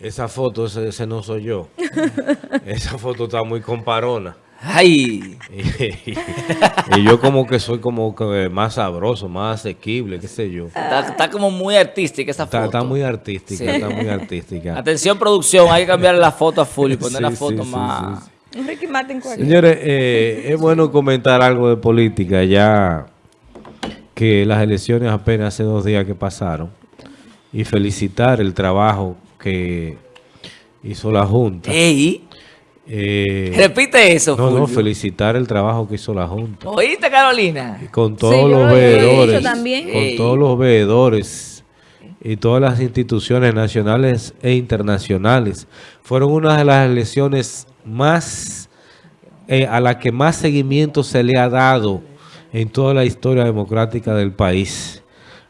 Esa foto, ese, ese no soy yo. Esa foto está muy comparona. ¡Ay! Y, y yo como que soy como que más sabroso, más asequible, qué sé yo. Está, está como muy artística esa foto. está muy artística, Sí. está muy artística. Atención producción, hay que cambiar la foto a full y poner Sí, la foto sí, más... Ricky Martin cualquiera. Señores, eh, es bueno comentar algo de política ya que las elecciones apenas hace dos días que pasaron y felicitar el trabajo que hizo la Junta. ¡Ey! Eh, Repite eso, no, no, felicitar el trabajo que hizo la Junta. ¿Oíste, Carolina? Con todos los veedores, también. con Ey. todos los veedores y todas las instituciones nacionales e internacionales. Fueron una de las elecciones más, eh, a la que más seguimiento se le ha dado en toda la historia democrática del país.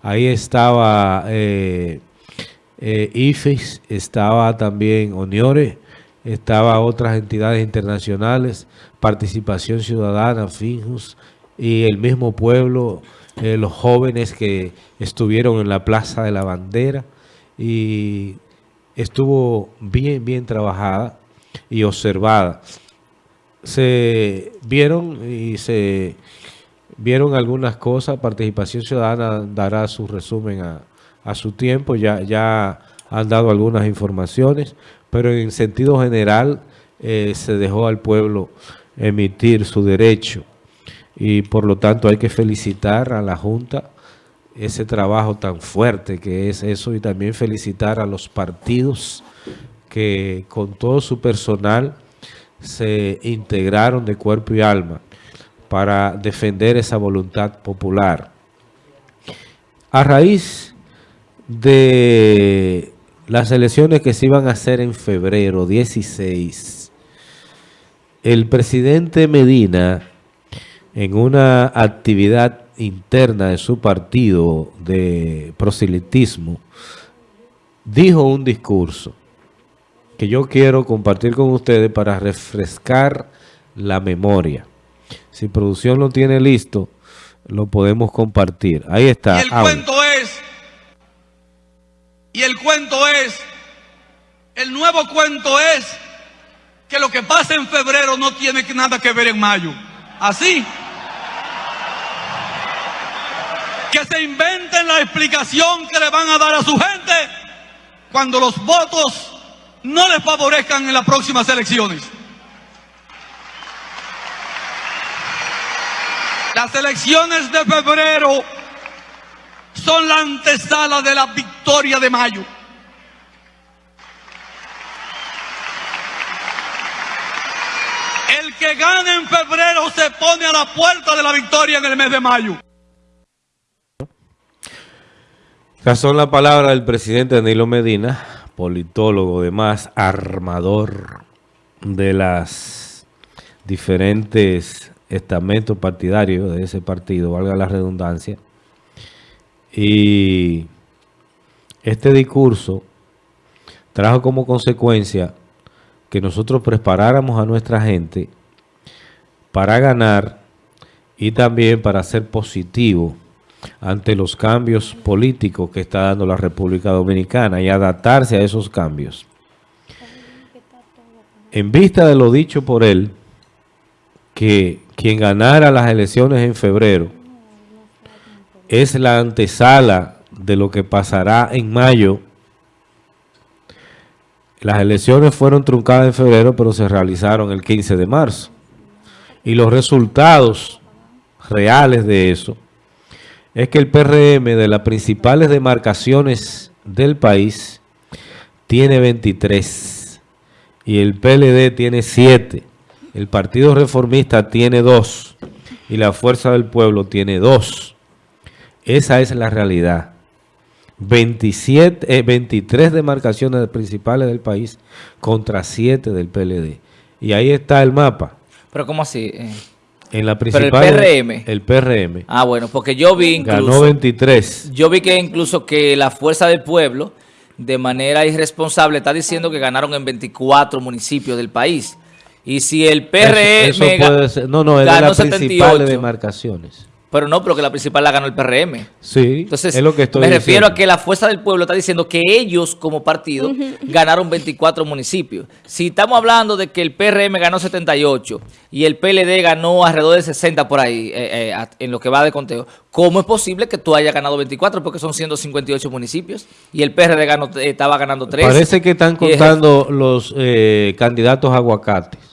Ahí estaba eh, eh, IFES, estaba también ONIORE, estaba otras entidades internacionales, Participación Ciudadana, FINJUS y el mismo pueblo, eh, los jóvenes que estuvieron en la Plaza de la Bandera y estuvo bien, bien trabajada y observada. Se vieron y se vieron algunas cosas, Participación Ciudadana dará su resumen a, a su tiempo, ya, ya han dado algunas informaciones, pero en sentido general eh, se dejó al pueblo emitir su derecho y por lo tanto hay que felicitar a la Junta ese trabajo tan fuerte que es eso y también felicitar a los partidos que con todo su personal se integraron de cuerpo y alma para defender esa voluntad popular. A raíz de las elecciones que se iban a hacer en febrero 16, el presidente Medina, en una actividad interna de su partido de proselitismo, dijo un discurso que yo quiero compartir con ustedes para refrescar la memoria. Si producción lo tiene listo, lo podemos compartir. Ahí está. Y el Audio. cuento es, y el cuento es, el nuevo cuento es que lo que pasa en febrero no tiene nada que ver en mayo. Así. Que se inventen la explicación que le van a dar a su gente cuando los votos no les favorezcan en las próximas elecciones. Las elecciones de febrero son la antesala de la victoria de mayo. El que gane en febrero se pone a la puerta de la victoria en el mes de mayo. Estas son las palabras del presidente Danilo Medina, politólogo, además armador de las diferentes estamentos partidarios de ese partido, valga la redundancia. Y este discurso trajo como consecuencia que nosotros preparáramos a nuestra gente para ganar y también para ser positivo ante los cambios políticos que está dando la República Dominicana y adaptarse a esos cambios. En vista de lo dicho por él, que quien ganara las elecciones en febrero es la antesala de lo que pasará en mayo. Las elecciones fueron truncadas en febrero, pero se realizaron el 15 de marzo. Y los resultados reales de eso es que el PRM de las principales demarcaciones del país tiene 23 y el PLD tiene 7. El Partido Reformista tiene 2 y la Fuerza del Pueblo tiene 2. Esa es la realidad. 27, eh, 23 demarcaciones principales del país contra 7 del PLD. Y ahí está el mapa. Pero ¿cómo así? Eh, En la Pero el principal, PRM. El PRM. Ah, bueno, porque yo vi Ganó incluso... 23. Yo vi que incluso que la Fuerza del Pueblo, de manera irresponsable, está diciendo que ganaron en 24 municipios del país. Y si el PRM Eso, eso ga- puede ser. No, no, es de ganó las principales 78. demarcaciones. Pero no, pero que la principal la ganó el PRM. Sí, Entonces, es lo que estoy me refiero a que la Fuerza del Pueblo está diciendo que ellos como partido ganaron 24 municipios. Si estamos hablando de que el PRM ganó 78 y el PLD ganó alrededor de 60 por ahí, eh, eh, en lo que va de conteo, ¿cómo es posible que tú hayas ganado 24? Porque son 158 municipios y el PRD ganó, eh, estaba ganando 13. Parece que están contando los eh, candidatos aguacates.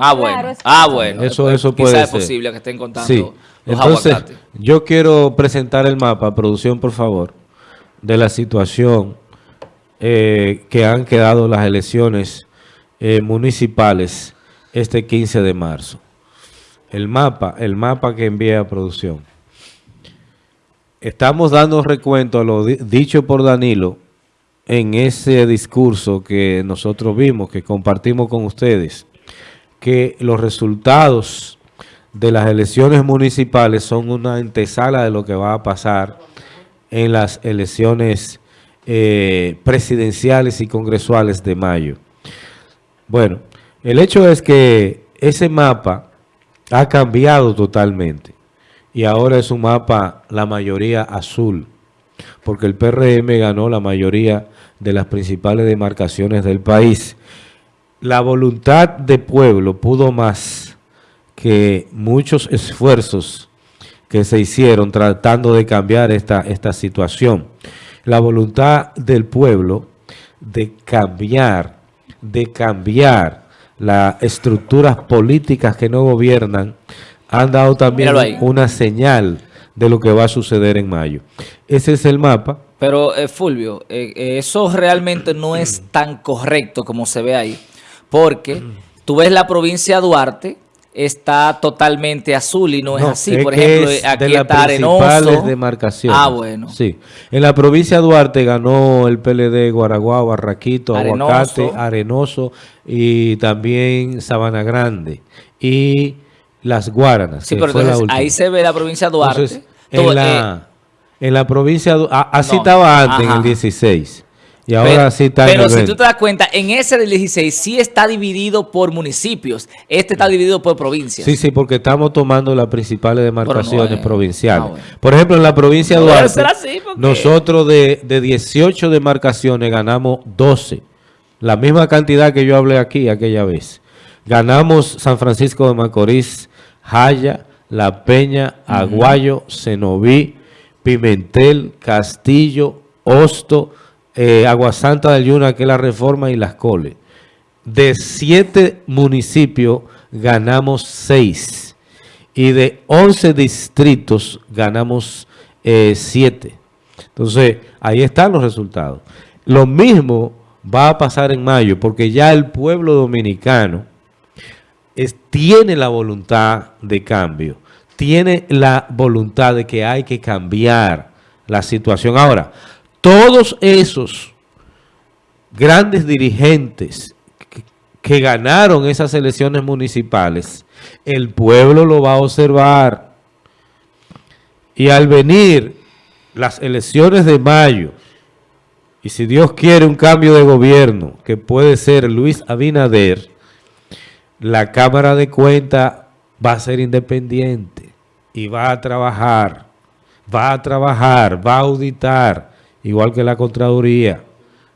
Ah, Claro, bueno. es que Ah, eso- bueno. Eso, eso Quizá puede es ser. posible que estén contando Sí. los Entonces, aguacates. yo quiero presentar el mapa, producción, por favor, de la situación eh, que han quedado las elecciones eh, municipales este 15 de marzo. El mapa, el mapa que envía a producción. Estamos dando recuento a lo di- dicho por Danilo en ese discurso que nosotros vimos, que compartimos con ustedes, que los resultados de las elecciones municipales son una antesala de lo que va a pasar en las elecciones eh, presidenciales y congresuales de mayo. Bueno, el hecho es que ese mapa ha cambiado totalmente y ahora es un mapa la mayoría azul, porque el PRM ganó la mayoría de las principales demarcaciones del país. La voluntad de pueblo pudo más que muchos esfuerzos que se hicieron tratando de cambiar esta, esta situación. La voluntad del pueblo de cambiar, de cambiar las estructuras políticas que no gobiernan, han dado también una señal de lo que va a suceder en mayo. Ese es el mapa. Pero, eh, Fulvio, eh, eh, eso realmente no es tan correcto como se ve ahí. Porque tú ves la provincia de Duarte, está totalmente azul y no, es No, así. es Por ejemplo, es aquí de está Arenoso. demarcaciones. Ah, bueno. Sí. En la provincia de Duarte ganó el PLD Guaraguao, Barraquito, Arenoso. Aguacate, Arenoso y también Sabana Grande. Y Las Guaranas. Sí, pero entonces ahí se ve la provincia de Duarte. Entonces, Todo, en, eh, la, en la provincia, de- a- así No, estaba antes, en el 16. Y ahora pero sí está pero si 20. tú te das cuenta, en ese del 16 sí está dividido por municipios. Este está dividido por provincias. Sí, sí, porque estamos tomando las principales demarcaciones es- provinciales. bueno. Por ejemplo, en la provincia de Duarte, así, nosotros de, de 18 demarcaciones ganamos 12. La misma cantidad que yo hablé aquí aquella vez. Ganamos San Francisco de Macorís, Jaya, La Peña, Aguayo, Cenoví, Pimentel, Castillo, Hosto, eh, Aguasanta del Yuna, que es la Reforma, y Las Coles. De siete municipios ganamos seis. Y de 11 distritos ganamos eh, siete. Entonces, ahí están los resultados. Lo mismo va a pasar en mayo, porque ya el pueblo dominicano tiene la voluntad de cambio, tiene la voluntad de que hay que cambiar la situación. Ahora, todos esos grandes dirigentes que, ganaron esas elecciones municipales, el pueblo lo va a observar. Y al venir las elecciones de mayo, y si Dios quiere un cambio de gobierno, que puede ser Luis Abinader, la Cámara de Cuentas va a ser independiente y va a trabajar, va a trabajar, va a auditar, igual que la Contraloría.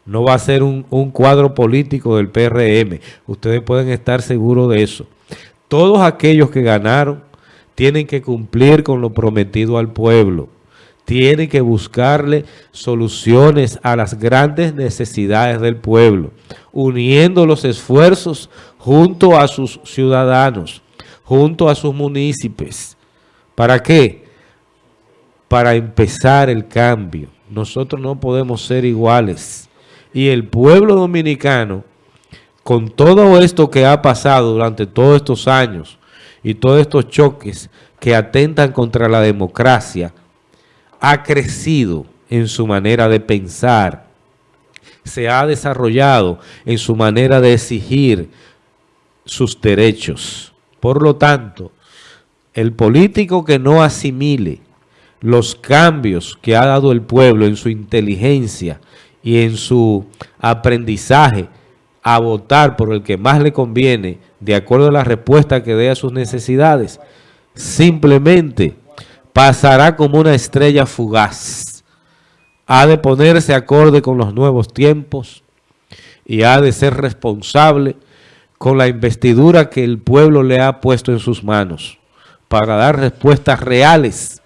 No va a ser un, un cuadro político del PRM. Ustedes pueden estar seguros de eso. Todos aquellos que ganaron tienen que cumplir con lo prometido al pueblo. Tienen que buscarle soluciones a las grandes necesidades del pueblo, uniendo los esfuerzos junto a sus ciudadanos, junto a sus municipios. ¿Para qué? Para empezar el cambio. Nosotros no podemos ser iguales. Y el pueblo dominicano, con todo esto que ha pasado durante todos estos años y todos estos choques que atentan contra la democracia, ha crecido en su manera de pensar, se ha desarrollado en su manera de exigir sus derechos. Por lo tanto, el político que no asimile los cambios que ha dado el pueblo en su inteligencia y en su aprendizaje a votar por el que más le conviene, de acuerdo a la respuesta que dé a sus necesidades, simplemente pasará como una estrella fugaz. Ha de ponerse acorde con los nuevos tiempos y ha de ser responsable con la investidura que el pueblo le ha puesto en sus manos para dar respuestas reales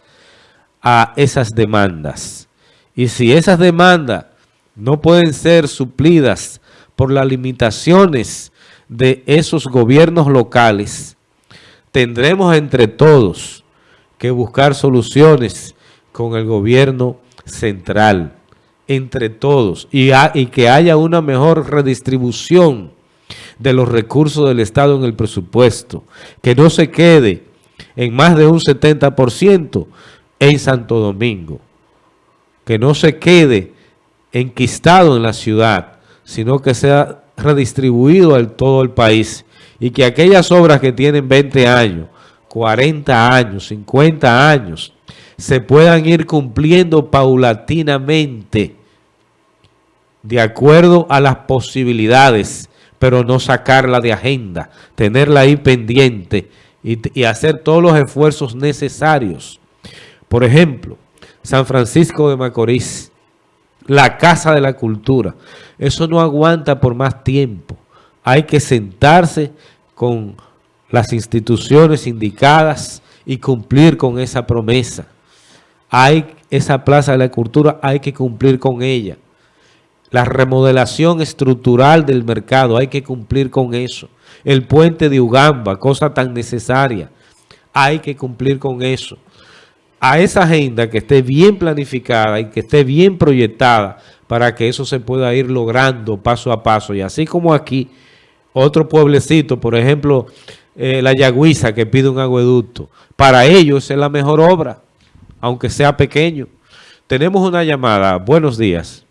a esas demandas. Y si esas demandas no pueden ser suplidas por las limitaciones de esos gobiernos locales, tendremos entre todos que buscar soluciones con el gobierno central, entre todos, y, que haya una mejor redistribución de los recursos del Estado en el presupuesto, que no se quede en más de un 70% en Santo Domingo, que no se quede enquistado en la ciudad, sino que sea redistribuido en todo el país y que aquellas obras que tienen 20 años, 40 años, 50 años, se puedan ir cumpliendo paulatinamente de acuerdo a las posibilidades, pero no sacarla de agenda, tenerla ahí pendiente y, y hacer todos los esfuerzos necesarios. Por ejemplo, San Francisco de Macorís, la Casa de la Cultura. Eso no aguanta por más tiempo. Hay que sentarse con las instituciones indicadas y cumplir con esa promesa. Hay esa Plaza de la Cultura, hay que cumplir con ella. La remodelación estructural del mercado, hay que cumplir con eso. El puente de Ugamba, cosa tan necesaria, hay que cumplir con eso a esa agenda que esté bien planificada y que esté bien proyectada para que eso se pueda ir logrando paso a paso. Y así como aquí, otro pueblecito, por ejemplo, eh, la Yagüiza que pide un agueducto, para ellos es la mejor obra, aunque sea pequeño. Tenemos una llamada. Buenos días.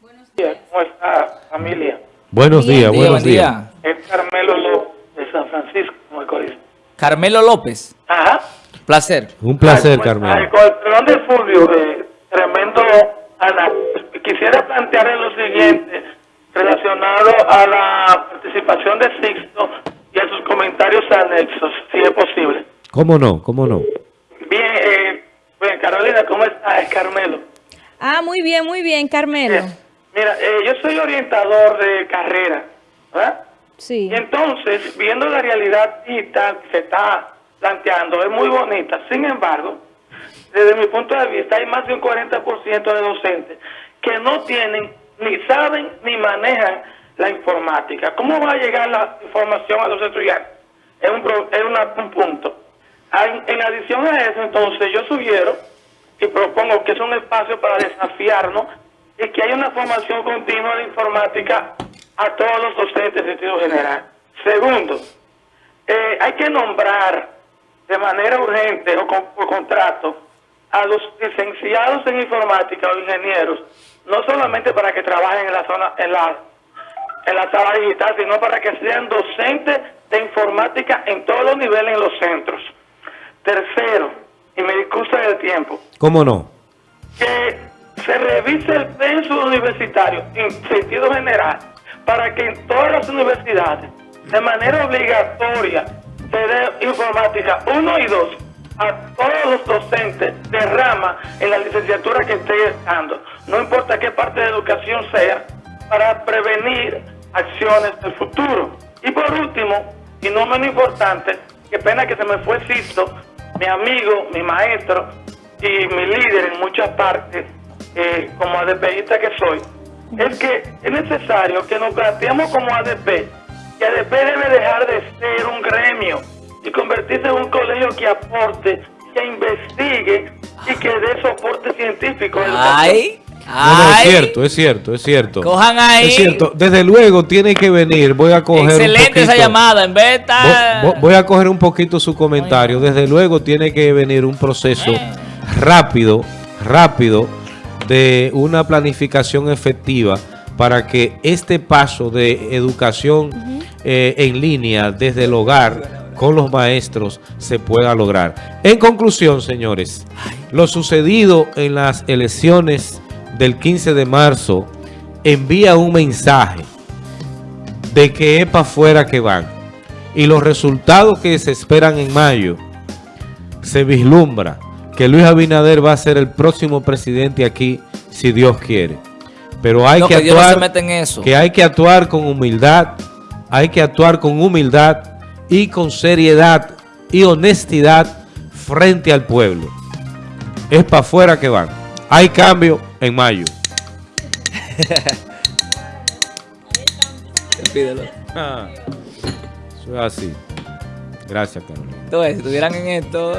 Buenos días. ¿Cómo está, familia? Buenos días, buenos días. Es Carmelo López de San Francisco, Macorís. Carmelo López. Ajá. Placer. Un placer, Ay, pues, Carmelo. ay, Con el perdón de Fulvio, eh, tremendo análisis. Quisiera plantear lo siguiente relacionado a la participación de Sixto y a sus comentarios anexos, si es posible. ¿Cómo no? ¿Cómo no? Bien, eh, Carolina, ¿cómo está? Es Carmelo. Ah, muy bien, muy bien, Carmelo. Bien. Mira, eh, yo soy orientador de carrera, ¿verdad? Sí. Y entonces, viendo la realidad digital que se está planteando, es muy bonita. Sin embargo, desde mi punto de vista, hay más de un 40% de docentes que no tienen, ni saben, ni manejan la informática. ¿Cómo va a llegar la información a los estudiantes? Es un, es una- un punto. En, en adición a eso, entonces, yo sugiero y propongo que es un espacio para desafiarnos y que haya una formación continua de informática a todos los docentes en sentido general. Segundo, eh, hay que nombrar de manera urgente o con, por contrato a los licenciados en informática o ingenieros, no solamente para que trabajen en la zona, en la, en la sala digital, sino para que sean docentes de informática en todos los niveles en los centros. Tercero, y me disculpa del tiempo, ¿Cómo no? que se revise el censo universitario en sentido general para que en todas las universidades, de manera obligatoria, dé informática 1 y 2 a todos los docentes de rama en la licenciatura que esté dando, no importa qué parte de educación sea, para prevenir acciones del futuro. Y por último, y no menos importante, qué pena que se me fue Sisto, mi amigo, mi maestro y mi líder en muchas partes, eh, como ADPista que soy, es que es necesario que nos planteemos como ADP, que ADP debe dejar de convertirse en un colegio que aporte, que investigue y que dé soporte científico. Ay, No, no, es ay. cierto, es cierto, es cierto. Cojan ahí. Es cierto, desde luego tiene que venir, voy a coger un Excelente esa poquito- llamada. En vez de estar- Vo- vo- Voy a coger un poquito su comentario. Desde luego tiene que venir un proceso rápido, rápido de una planificación efectiva para que este paso de educación eh, en línea desde el hogar con los maestros se pueda lograr. En conclusión, señores, lo sucedido en las elecciones del 15 de marzo envía un mensaje de que es para afuera que van. Y los resultados que se esperan en mayo se vislumbra que Luis Abinader va a ser el próximo presidente aquí, si Dios quiere. Pero hay No, que que no actuar, se mete en eso. que hay que actuar con humildad, hay que actuar con humildad y con seriedad y honestidad frente al pueblo. Es para afuera que van. Hay cambio en mayo. Pídelo. Ah, eso es así. Gracias, Carolina. Entonces, si estuvieran en esto...